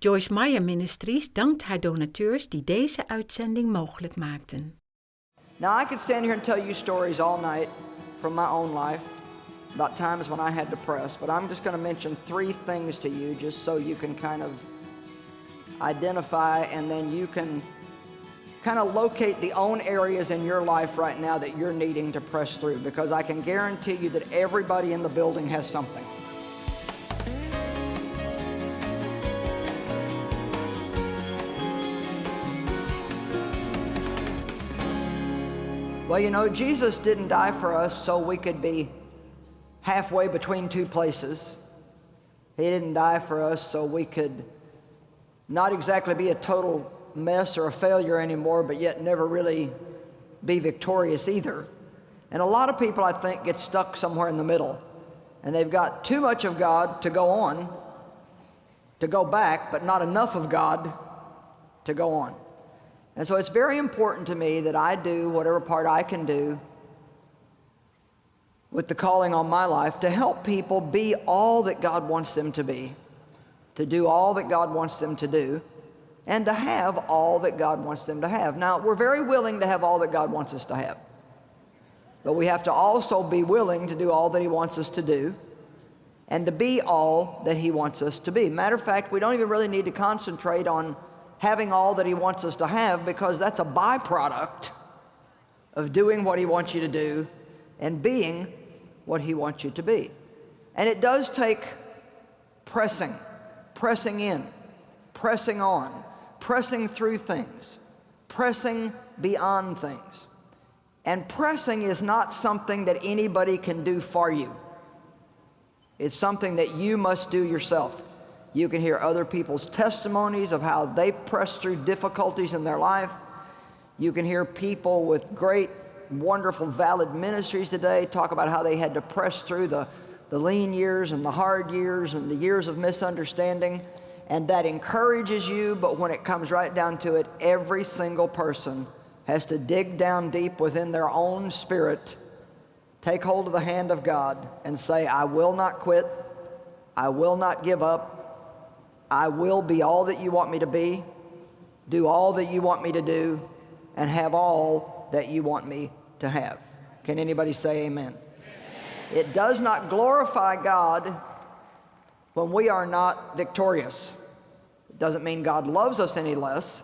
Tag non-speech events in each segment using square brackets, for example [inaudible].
Joyce Meyer Ministries dankt haar donateurs die deze uitzending mogelijk maakten. Now, I could stand here and tell you stories all night from my own life about times when I had to press, but I'm just going to mention three things to you just so you can kind of identify and then you can kind of locate the own areas in your life right now that you're needing to press through because I can guarantee you that everybody in the building has something. Well, you know, Jesus didn't die for us so we could be halfway between two places. He didn't die for us so we could not exactly be a total mess or a failure anymore, but yet never really be victorious either. And a lot of people, I think, get stuck somewhere in the middle. And they've got too much of God to go on, to go back, but not enough of God to go on. And so it's very important to me that I do whatever part I can do with the calling on my life to help people be all that God wants them to be, to do all that God wants them to do, and to have all that God wants them to have. Now, we're very willing to have all that God wants us to have. But we have to also be willing to do all that He wants us to do and to be all that He wants us to be. Matter of fact, we don't even really need to concentrate on having all that he wants us to have because that's a byproduct of doing what he wants you to do and being what he wants you to be. And it does take pressing, pressing in, pressing on, pressing through things, pressing beyond things. And pressing is not something that anybody can do for you. It's something that you must do yourself. You can hear other people's testimonies of how they pressed through difficulties in their life. You can hear people with great, wonderful, valid ministries today talk about how they had to press through the, the lean years and the hard years and the years of misunderstanding. And that encourages you, but when it comes right down to it, every single person has to dig down deep within their own spirit, take hold of the hand of God, and say, I will not quit. I will not give up. I will be all that you want me to be, do all that you want me to do, and have all that you want me to have. Can anybody say amen? amen? It does not glorify God when we are not victorious. It doesn't mean God loves us any less,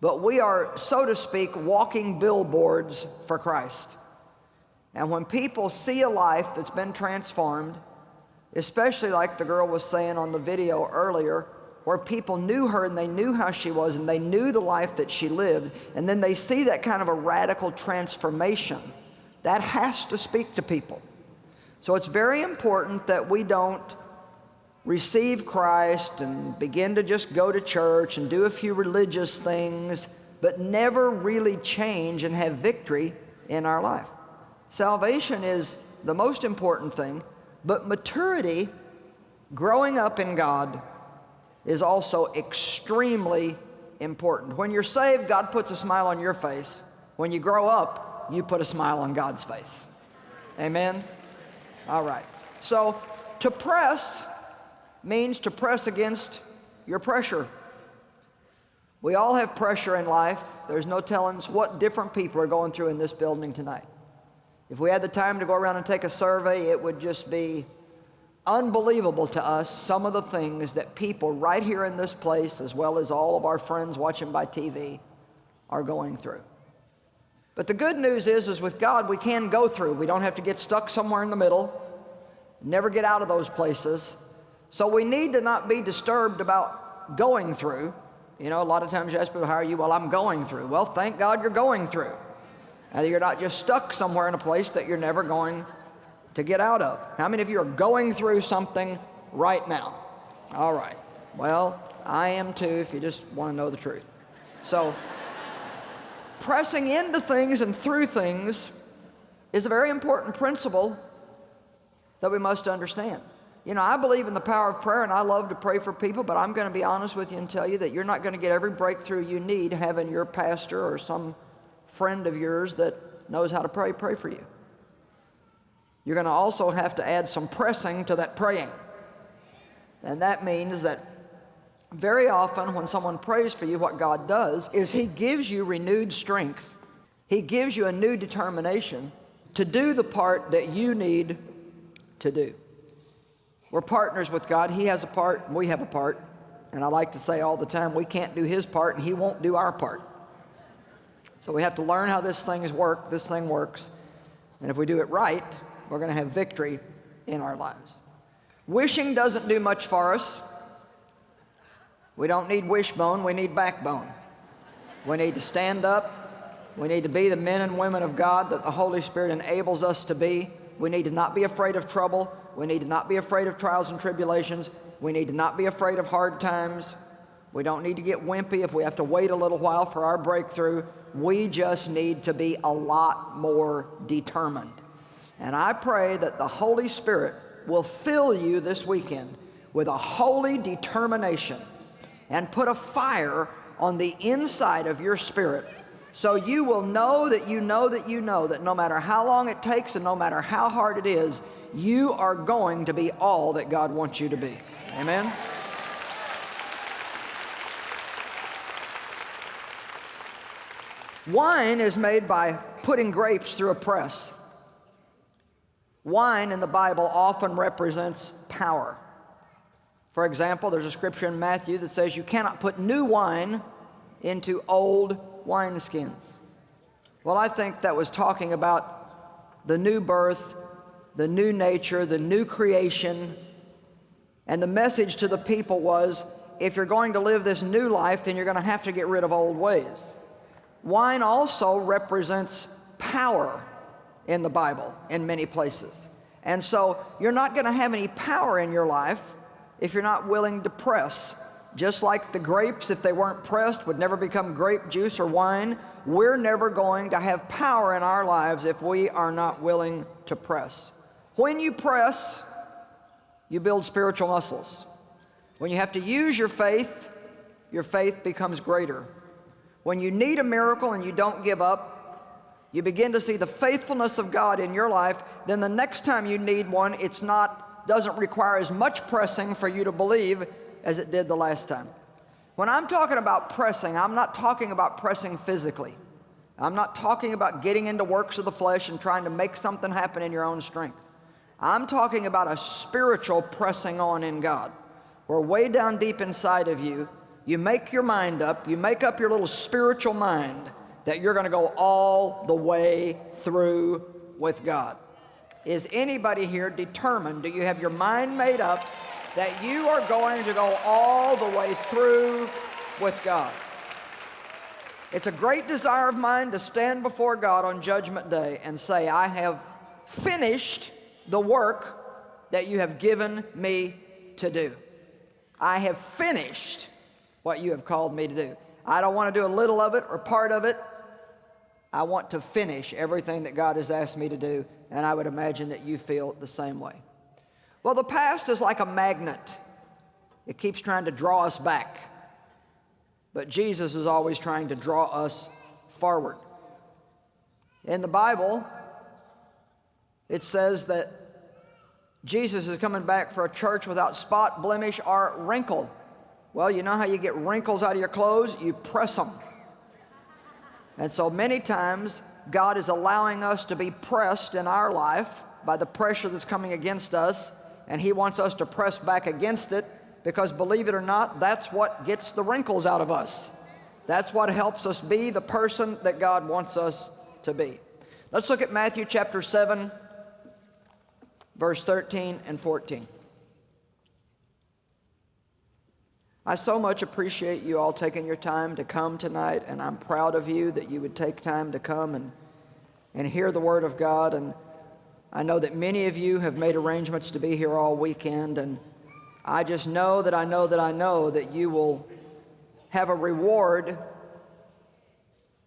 but we are, so to speak, walking billboards for Christ. And when people see a life that's been transformed, especially like the girl was saying on the video earlier, where people knew her and they knew how she was and they knew the life that she lived, and then they see that kind of a radical transformation. That has to speak to people. So it's very important that we don't receive Christ and begin to just go to church and do a few religious things, but never really change and have victory in our life. Salvation is the most important thing, but maturity, growing up in God, is also extremely important. When you're saved, God puts a smile on your face. When you grow up, you put a smile on God's face. Amen? All right. So to press means to press against your pressure. We all have pressure in life. There's no telling what different people are going through in this building tonight. If we had the time to go around and take a survey, it would just be unbelievable to us some of the things that people right here in this place, as well as all of our friends watching by TV, are going through. But the good news is, is with God, we can go through. We don't have to get stuck somewhere in the middle, never get out of those places. So we need to not be disturbed about going through. You know, a lot of times you ask people, how are you? Well, I'm going through. Well, thank God you're going through. And you're not just stuck somewhere in a place that you're never going to get out of. How many of you are going through something right now? All right. Well, I am too, if you just want to know the truth. So, [laughs] pressing into things and through things is a very important principle that we must understand. You know, I believe in the power of prayer and I love to pray for people, but I'm going to be honest with you and tell you that you're not going to get every breakthrough you need having your pastor or some friend of yours that knows how to pray, pray for you. You're going to also have to add some pressing to that praying. And that means that very often when someone prays for you, what God does is He gives you renewed strength. He gives you a new determination to do the part that you need to do. We're partners with God. He has a part, we have a part. And I like to say all the time, we can't do His part and He won't do our part. So we have to learn how this thing is work, this thing works. And if we do it right, we're going to have victory in our lives. Wishing doesn't do much for us. We don't need wishbone, we need backbone. We need to stand up. We need to be the men and women of God that the Holy Spirit enables us to be. We need to not be afraid of trouble. We need to not be afraid of trials and tribulations. We need to not be afraid of hard times. We don't need to get wimpy if we have to wait a little while for our breakthrough. We just need to be a lot more determined. And I pray that the Holy Spirit will fill you this weekend with a holy determination and put a fire on the inside of your spirit so you will know that you know that you know that no matter how long it takes and no matter how hard it is, you are going to be all that God wants you to be. Amen? Wine is made by putting grapes through a press. Wine in the Bible often represents power. For example, there's a scripture in Matthew that says you cannot put new wine into old wineskins. Well, I think that was talking about the new birth, the new nature, the new creation. And the message to the people was, if you're going to live this new life, then you're going to have to get rid of old ways. Wine also represents power in the Bible in many places. And so you're not going to have any power in your life if you're not willing to press. Just like the grapes, if they weren't pressed, would never become grape juice or wine, we're never going to have power in our lives if we are not willing to press. When you press, you build spiritual muscles. When you have to use your faith, your faith becomes greater. When you need a miracle and you don't give up, you begin to see the faithfulness of God in your life, then the next time you need one, it's not, doesn't require as much pressing for you to believe as it did the last time. When I'm talking about pressing, I'm not talking about pressing physically. I'm not talking about getting into works of the flesh and trying to make something happen in your own strength. I'm talking about a spiritual pressing on in God, where way down deep inside of you, you make your mind up, you make up your little spiritual mind that you're going to go all the way through with God. Is anybody here determined? Do you have your mind made up that you are going to go all the way through with God? It's a great desire of mine to stand before God on Judgment Day and say, I have finished the work that you have given me to do. I have finished what you have called me to do. I don't want to do a little of it or part of it. I want to finish everything that God has asked me to do, and I would imagine that you feel the same way. Well, the past is like a magnet. It keeps trying to draw us back. But Jesus is always trying to draw us forward. In the Bible, it says that Jesus is coming back for a church without spot, blemish, or wrinkle. Well, you know how you get wrinkles out of your clothes? You press them. And so many times, God is allowing us to be pressed in our life by the pressure that's coming against us, and He wants us to press back against it because, believe it or not, that's what gets the wrinkles out of us. That's what helps us be the person that God wants us to be. Let's look at Matthew chapter 7, verse 13 and 14. I so much appreciate you all taking your time to come tonight, and I'm proud of you that you would take time to come and, and hear the Word of God. And I know that many of you have made arrangements to be here all weekend, and I just know that I know that I know that you will have a reward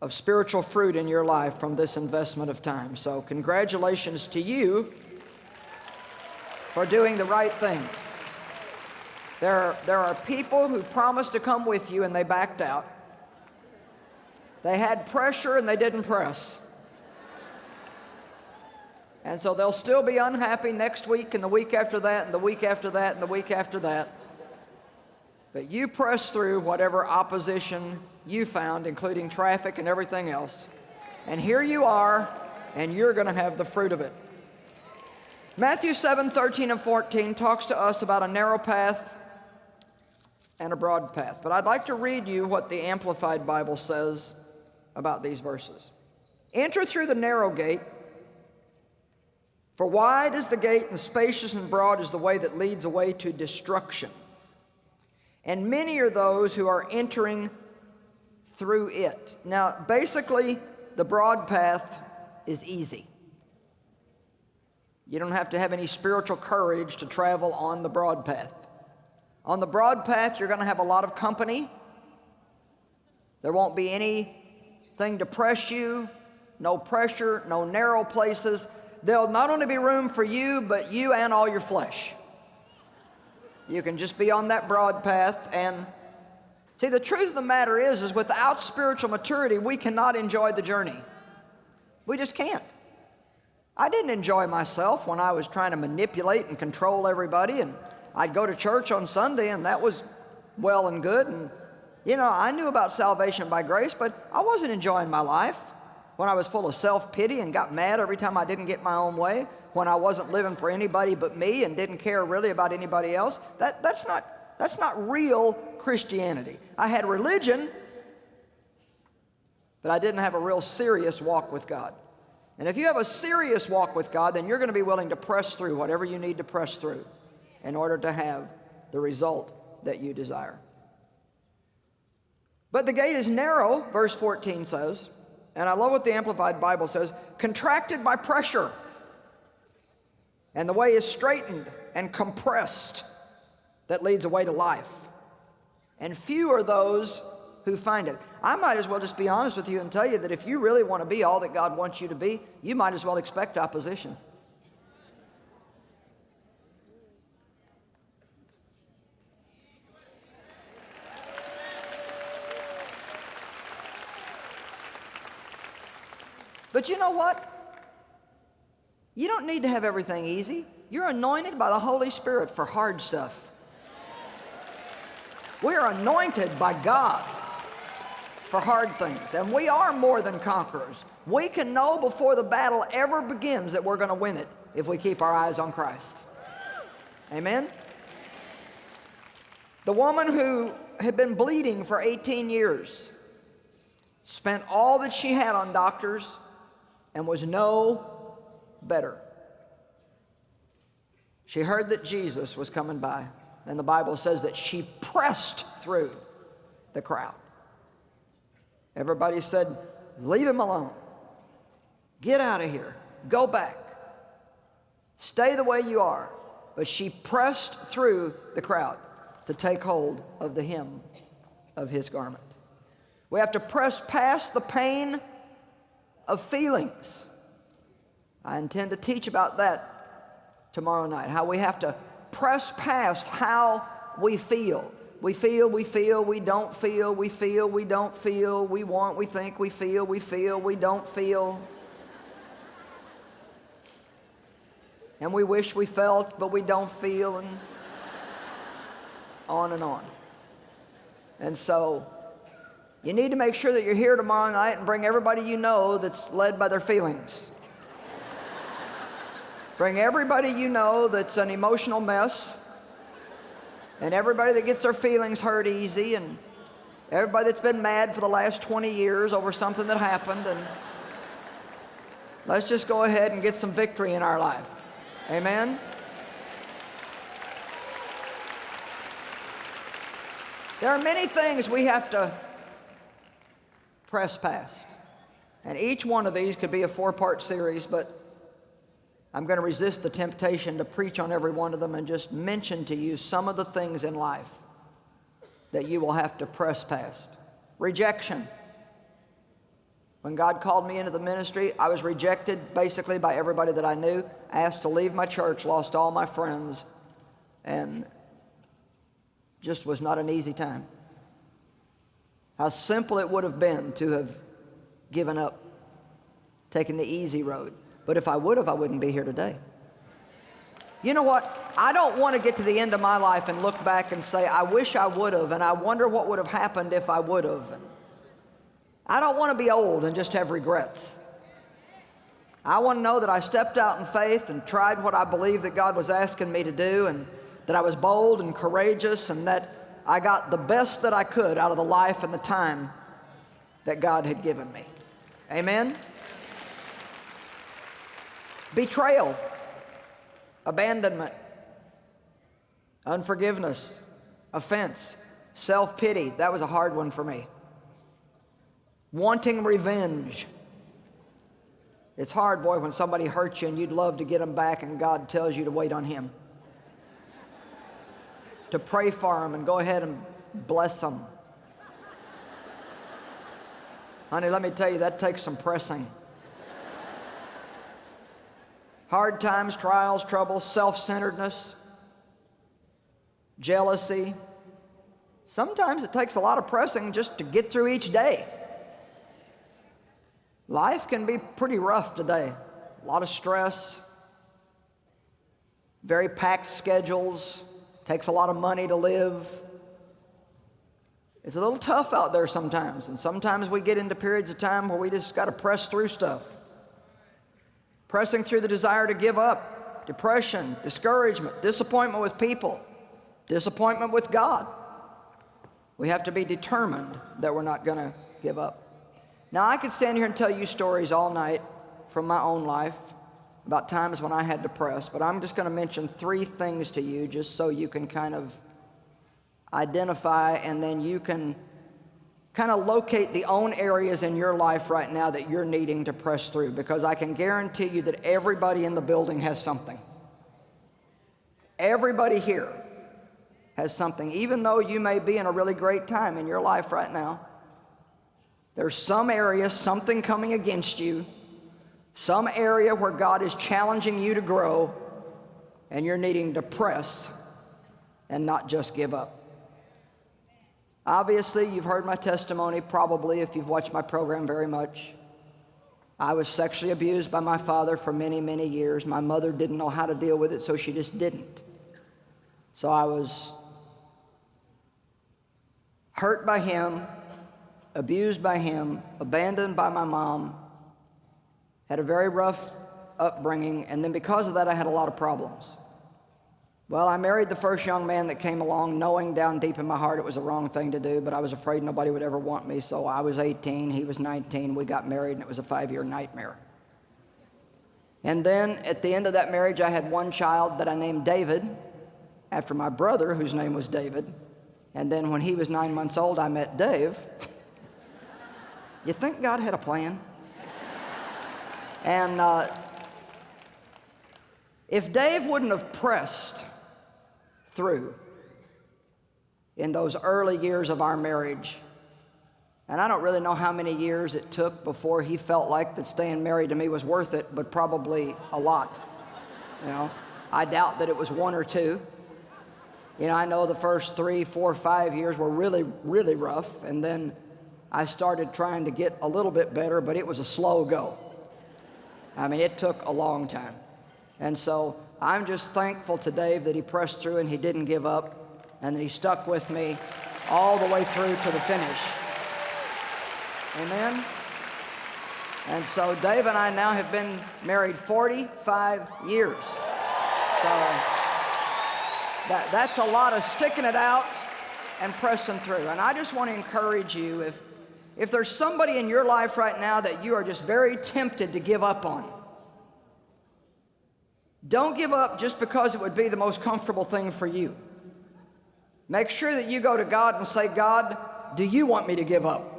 of spiritual fruit in your life from this investment of time. So congratulations to you for doing the right thing. There are, there are people who promised to come with you and they backed out. They had pressure and they didn't press. And so they'll still be unhappy next week and the week after that and the week after that and the week after that. But you press through whatever opposition you found, including traffic and everything else. And here you are, and you're going to have the fruit of it. Matthew 7 13 and 14 talks to us about a narrow path and a broad path. But I'd like to read you what the Amplified Bible says about these verses. Enter through the narrow gate, for wide is the gate, and spacious and broad is the way that leads away to destruction. And many are those who are entering through it. Now, basically, the broad path is easy. You don't have to have any spiritual courage to travel on the broad path. On the broad path, you're going to have a lot of company. There won't be anything to press you, no pressure, no narrow places. There'll not only be room for you, but you and all your flesh. You can just be on that broad path and see the truth of the matter is is without spiritual maturity we cannot enjoy the journey. We just can't. I didn't enjoy myself when I was trying to manipulate and control everybody and I'd go to church on Sunday and that was well and good and you know, I knew about salvation by grace, but I wasn't enjoying my life when I was full of self-pity and got mad every time I didn't get my own way when I wasn't living for anybody but me and didn't care really about anybody else. That, that's, not, that's not real Christianity. I had religion, but I didn't have a real serious walk with God. And if you have a serious walk with God, then you're going to be willing to press through whatever you need to press through in order to have the result that you desire. But the gate is narrow, verse 14 says, and I love what the Amplified Bible says, contracted by pressure and the way is straitened and compressed that leads away to life. And few are those who find it. I might as well just be honest with you and tell you that if you really want to be all that God wants you to be, you might as well expect opposition. But you know what? You don't need to have everything easy. You're anointed by the Holy Spirit for hard stuff. We are anointed by God for hard things, and we are more than conquerors. We can know before the battle ever begins that we're going to win it if we keep our eyes on Christ. Amen? The woman who had been bleeding for 18 years spent all that she had on doctors and was no better. She heard that Jesus was coming by, and the Bible says that she pressed through the crowd. Everybody said, Leave him alone. Get out of here. Go back. Stay the way you are. But she pressed through the crowd to take hold of the hem of his garment. We have to press past the pain of feelings I intend to teach about that tomorrow night, how we have to press past how we feel. We feel, we feel, we don't feel, we feel, we don't feel, we want, we think, we feel, we feel, we don't feel. And we wish we felt, but we don't feel, and on and on. And so, you need to make sure that you're here tomorrow night and bring everybody you know that's led by their feelings. Bring everybody you know that's an emotional mess, and everybody that gets their feelings hurt easy, and everybody that's been mad for the last 20 years over something that happened, and let's just go ahead and get some victory in our life. Amen? There are many things we have to press past. And each one of these could be a four-part series, but I'm going to resist the temptation to preach on every one of them and just mention to you some of the things in life that you will have to press past. Rejection. When God called me into the ministry, I was rejected basically by everybody that I knew, asked to leave my church, lost all my friends, and just was not an easy time. How simple it would have been to have given up, taken the easy road. But if I would have, I wouldn't be here today. You know what? I don't want to get to the end of my life and look back and say, I wish I would have, and I wonder what would have happened if I would have. I don't want to be old and just have regrets. I want to know that I stepped out in faith and tried what I believed that God was asking me to do, and that I was bold and courageous, and that I got the best that I could out of the life and the time that God had given me. Amen? Betrayal, abandonment, unforgiveness, offense, self-pity. That was a hard one for me. Wanting revenge. It's hard, boy, when somebody hurts you and you'd love to get them back and God tells you to wait on Him. To pray for them and go ahead and bless them. Honey, let me tell you, that takes some pressing. Hard times, trials, troubles, self-centeredness, jealousy. Sometimes it takes a lot of pressing just to get through each day. Life can be pretty rough today. A lot of stress, very packed schedules, takes a lot of money to live. It's a little tough out there sometimes, and sometimes we get into periods of time where we just got to press through stuff. Pressing through the desire to give up, depression, discouragement, disappointment with people, disappointment with God. We have to be determined that we're not going to give up. Now, I could stand here and tell you stories all night from my own life about times when I had to press, but I'm just going to mention three things to you just so you can kind of identify and then you can kind of locate the own areas in your life right now that you're needing to press through because I can guarantee you that everybody in the building has something. Everybody here has something, even though you may be in a really great time in your life right now. There's some area, something coming against you, some area where God is challenging you to grow, and you're needing to press and not just give up. Obviously, you've heard my testimony, probably, if you've watched my program very much. I was sexually abused by my father for many, many years. My mother didn't know how to deal with it, so she just didn't. So I was hurt by him, abused by him, abandoned by my mom, had a very rough upbringing, and then because of that, I had a lot of problems. Well, I married the first young man that came along, knowing down deep in my heart it was the wrong thing to do, but I was afraid nobody would ever want me, so I was 18, he was 19, we got married, and it was a five-year nightmare. And then at the end of that marriage, I had one child that I named David, after my brother, whose name was David. And then when he was nine months old, I met Dave. [laughs] you think God had a plan? And uh, if Dave wouldn't have pressed through in those early years of our marriage. And I don't really know how many years it took before he felt like that staying married to me was worth it, but probably a lot. You know, I doubt that it was one or two. You know, I know the first three, four, five years were really, really rough, and then I started trying to get a little bit better, but it was a slow go. I mean, it took a long time. And so I'm just thankful to Dave that he pressed through and he didn't give up and that he stuck with me all the way through to the finish. Amen? And so Dave and I now have been married 45 years. So that, that's a lot of sticking it out and pressing through. And I just want to encourage you, if, if there's somebody in your life right now that you are just very tempted to give up on, don't give up just because it would be the most comfortable thing for you. Make sure that you go to God and say, God, do you want me to give up?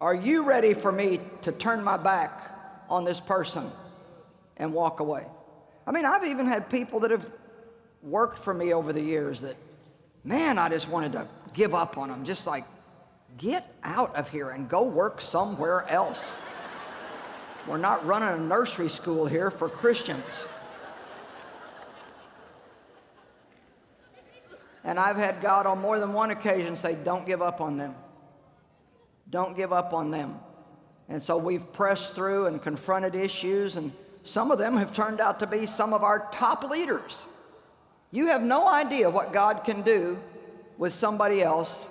Are you ready for me to turn my back on this person and walk away? I mean, I've even had people that have worked for me over the years that, man, I just wanted to give up on them. Just like, get out of here and go work somewhere else. We're not running a nursery school here for Christians. And I've had God on more than one occasion say, don't give up on them. Don't give up on them. And so we've pressed through and confronted issues and some of them have turned out to be some of our top leaders. You have no idea what God can do with somebody else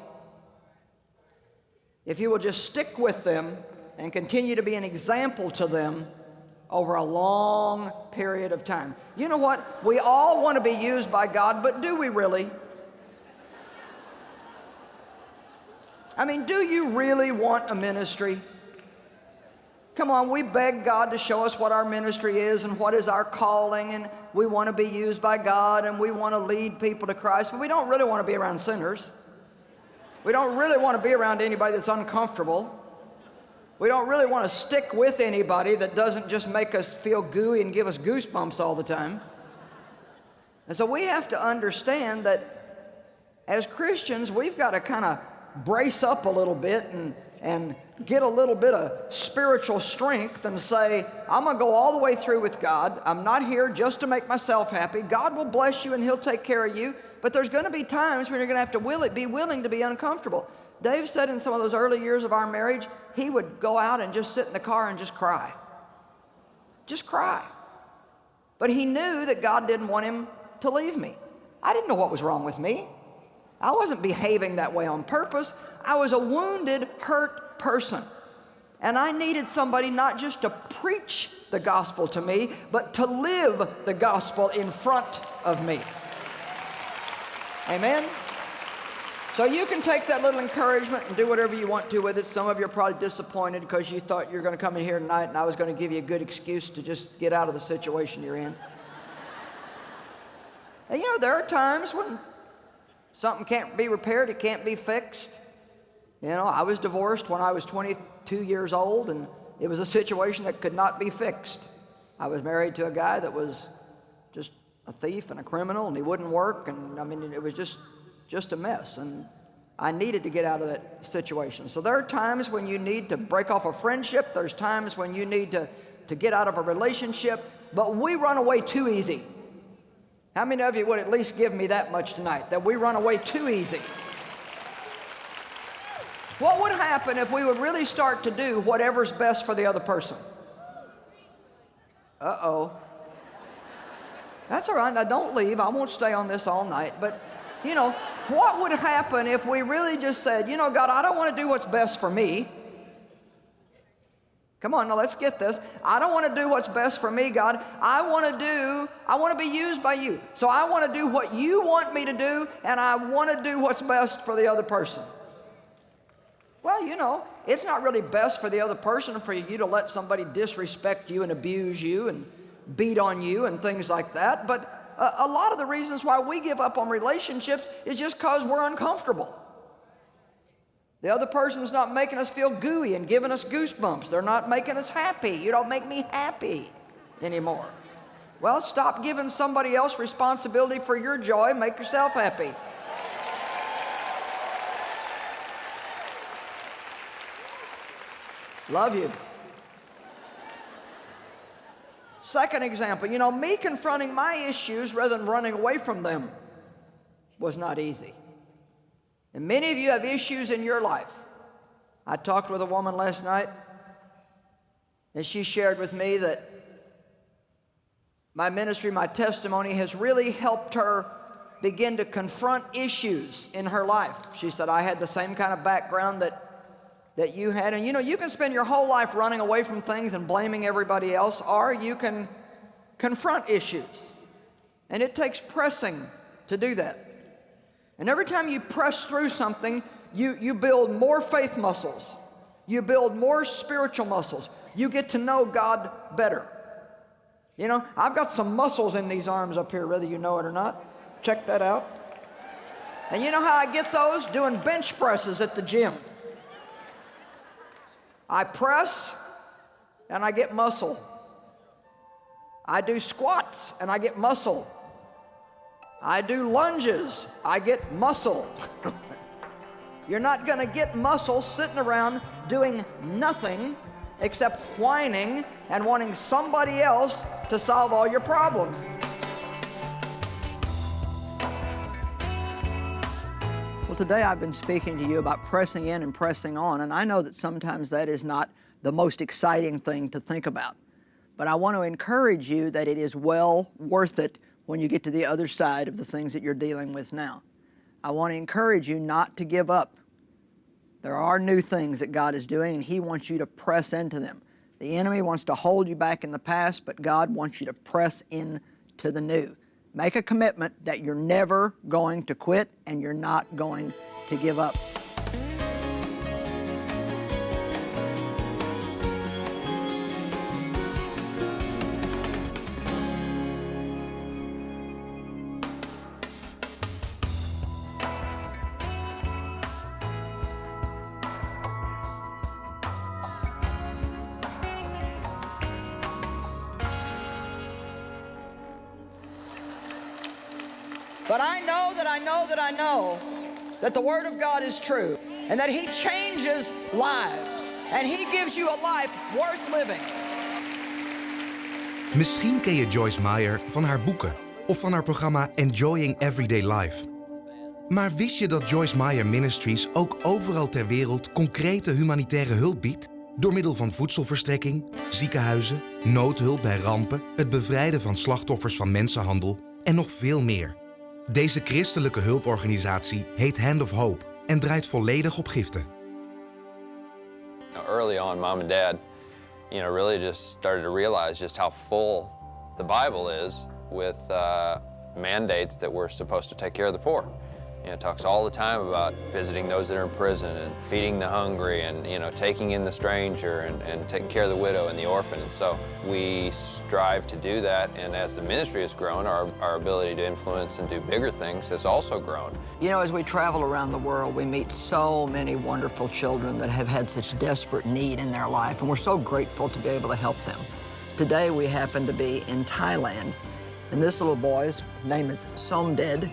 if you will just stick with them and continue to be an example to them over a long period of time. You know what? We all want to be used by God, but do we really? I mean, do you really want a ministry? Come on, we beg God to show us what our ministry is and what is our calling, and we want to be used by God and we want to lead people to Christ, but we don't really want to be around sinners. We don't really want to be around anybody that's uncomfortable. We don't really want to stick with anybody that doesn't just make us feel gooey and give us goosebumps all the time. And so we have to understand that as Christians, we've got to kind of brace up a little bit and, and get a little bit of spiritual strength and say, I'm going to go all the way through with God. I'm not here just to make myself happy. God will bless you and He'll take care of you. But there's going to be times when you're going to have to will it, be willing to be uncomfortable. Dave said in some of those early years of our marriage, he would go out and just sit in the car and just cry. Just cry. But he knew that God didn't want him to leave me. I didn't know what was wrong with me. I wasn't behaving that way on purpose. I was a wounded, hurt person. And I needed somebody not just to preach the gospel to me, but to live the gospel in front of me. Amen? So you can take that little encouragement and do whatever you want to with it. Some of you are probably disappointed because you thought you were going to come in here tonight and I was going to give you a good excuse to just get out of the situation you're in. [laughs] and you know, there are times when something can't be repaired, it can't be fixed. You know, I was divorced when I was 22 years old and it was a situation that could not be fixed. I was married to a guy that was a thief and a criminal and he wouldn't work and I mean it was just just a mess and I needed to get out of that situation. So there are times when you need to break off a friendship, there's times when you need to, to get out of a relationship, but we run away too easy. How many of you would at least give me that much tonight, that we run away too easy? What would happen if we would really start to do whatever's best for the other person? Uh-oh. That's all right. Now, don't leave. I won't stay on this all night. But, you know, what would happen if we really just said, you know, God, I don't want to do what's best for me. Come on, now let's get this. I don't want to do what's best for me, God. I want to do, I want to be used by you. So I want to do what you want me to do, and I want to do what's best for the other person. Well, you know, it's not really best for the other person for you to let somebody disrespect you and abuse you and beat on you and things like that. But a, a lot of the reasons why we give up on relationships is just because we're uncomfortable. The other person's not making us feel gooey and giving us goosebumps. They're not making us happy. You don't make me happy anymore. Well, stop giving somebody else responsibility for your joy. Make yourself happy. Love you. Second example, you know, me confronting my issues rather than running away from them was not easy. And many of you have issues in your life. I talked with a woman last night, and she shared with me that my ministry, my testimony has really helped her begin to confront issues in her life. She said, I had the same kind of background that that you had. And you know, you can spend your whole life running away from things and blaming everybody else, or you can confront issues. And it takes pressing to do that. And every time you press through something, you, you build more faith muscles. You build more spiritual muscles. You get to know God better. You know, I've got some muscles in these arms up here, whether you know it or not. Check that out. And you know how I get those? Doing bench presses at the gym. I press and I get muscle. I do squats and I get muscle. I do lunges, I get muscle. [laughs] You're not going to get muscle sitting around doing nothing except whining and wanting somebody else to solve all your problems. Today I've been speaking to you about pressing in and pressing on, and I know that sometimes that is not the most exciting thing to think about. But I want to encourage you that it is well worth it when you get to the other side of the things that you're dealing with now. I want to encourage you not to give up. There are new things that God is doing, and He wants you to press into them. The enemy wants to hold you back in the past, but God wants you to press into the new. Make a commitment that you're never going to quit and you're not going to give up. But I know that I know that I know that the Word of God is true and that He changes lives and He gives you a life worth living. Misschien ken je Joyce Meyer van haar boeken of van haar programma Enjoying Everyday Life. Maar wist je dat Joyce Meyer Ministries ook overal ter wereld concrete humanitaire hulp biedt? Door middel van voedselverstrekking, ziekenhuizen, noodhulp bij rampen, het bevrijden van slachtoffers van mensenhandel en nog veel meer. Deze christelijke hulporganisatie heet Hand of Hope en draait volledig op giften. Early on, mom and dad, you know, really just started to realize just how full the Bible is with uh, mandates that we're supposed to take care of the poor. You know, talks all the time about visiting those that are in prison and feeding the hungry and, you know, taking in the stranger and, and taking care of the widow and the orphan. And so we strive to do that. And as the ministry has grown, our, our ability to influence and do bigger things has also grown. You know, as we travel around the world, we meet so many wonderful children that have had such desperate need in their life, and we're so grateful to be able to help them. Today, we happen to be in Thailand, and this little boy's name is Somded,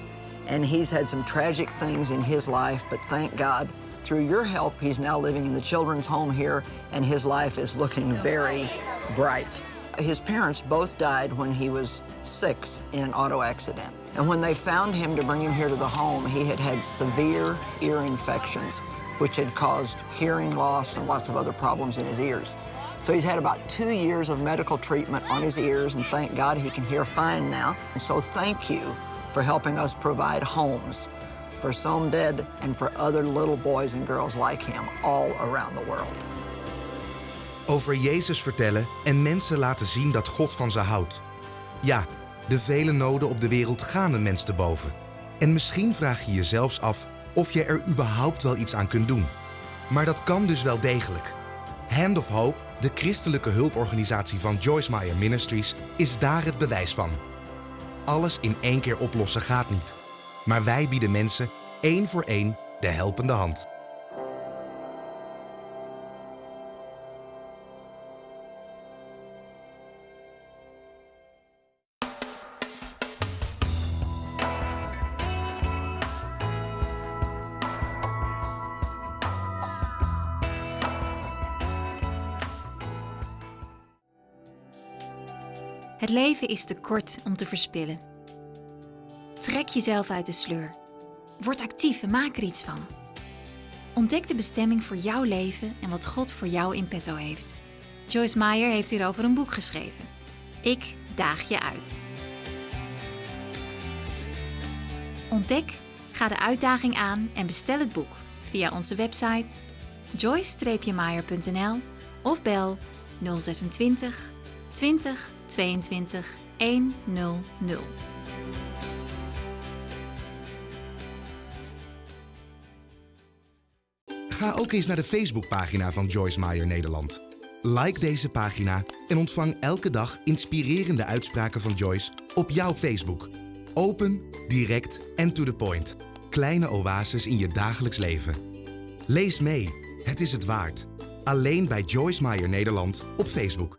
and he's had some tragic things in his life, but thank God, through your help, he's now living in the children's home here, and his life is looking very bright. His parents both died when he was six in an auto accident. And when they found him to bring him here to the home, he had had severe ear infections, which had caused hearing loss and lots of other problems in his ears. So he's had about two years of medical treatment on his ears, and thank God he can hear fine now. And so thank you for helping us provide homes for Somded and for other little boys and girls like him all around the world. Over Jezus vertellen en mensen laten zien dat God van ze houdt. Ja, de vele noden op de wereld gaan een mens te boven. En misschien vraag je je zelfs af of je er überhaupt wel iets aan kunt doen. Maar dat kan dus wel degelijk. Hand of Hope, de christelijke hulporganisatie van Joyce Meyer Ministries, is daar het bewijs van. Alles in één keer oplossen gaat niet. Maar wij bieden mensen één voor één de helpende hand. Leven is te kort om te verspillen. Trek jezelf uit de sleur. Word actief en maak er iets van. Ontdek de bestemming voor jouw leven en wat God voor jou in petto heeft. Joyce Meyer heeft hierover een boek geschreven. Ik daag je uit. Ontdek, ga de uitdaging aan en bestel het boek via onze website joyce-meyer.nl of bel 026 20 22 100. Ga ook eens naar de Facebookpagina van Joyce Meyer Nederland. Like deze pagina en ontvang elke dag inspirerende uitspraken van Joyce op jouw Facebook. Open, direct en to the point. Kleine oases in je dagelijks leven. Lees mee, het is het waard. Alleen bij Joyce Meyer Nederland op Facebook.